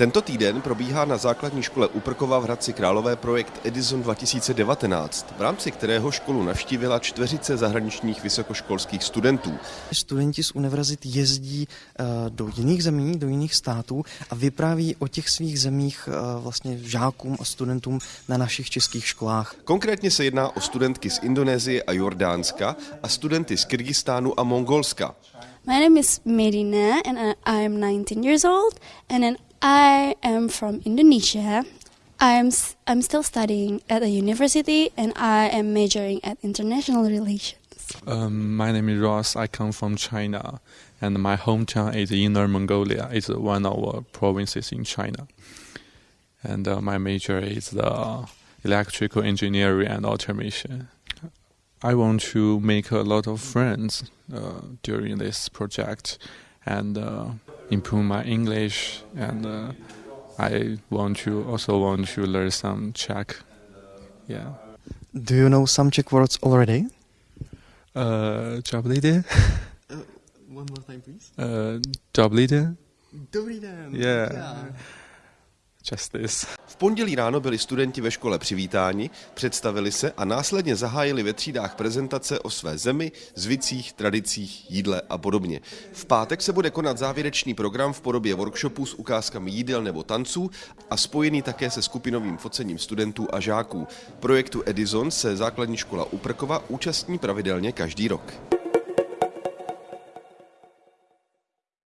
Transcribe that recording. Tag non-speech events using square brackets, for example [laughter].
Tento týden probíhá na základní škole Uprkova v Hradci Králové projekt Edison 2019, v rámci kterého školu navštívila čtveřice zahraničních vysokoškolských studentů. Studenti z univerzit jezdí eh, do jiných zemí, do jiných států a vypráví o těch svých zemích eh, vlastně žákům a studentům na našich českých školách. Konkrétně se jedná o studentky z Indonésie a Jordánska a studenty z Kyrgyzstánu a Mongolska. My name is Medina and I am 19 years old and then I am from Indonesia. I'm I'm still studying at a university and I am majoring at international relations. Um, my name is Ross. I come from China, and my hometown is Inner Mongolia. It's one of our provinces in China. And uh, my major is the electrical engineering and automation. I want to make a lot of friends uh, during this project and uh, improve my English and uh, I want to also want to learn some Czech. Yeah. Do you know some Czech words already? Uh, Dobrý [laughs] one more time, please. Uh, Dobrý Dobrý den. Yeah. yeah. Just this. V pondělí ráno byli studenti ve škole přivítáni, představili se a následně zahájili ve třídách prezentace o své zemi, zvicích, tradicích, jídle a podobně. V pátek se bude konat závěrečný program v podobě workshopů s ukázkami jídel nebo tanců a spojený také se skupinovým focením studentů a žáků. Projektu Edison se základní škola Uprkova účastní pravidelně každý rok.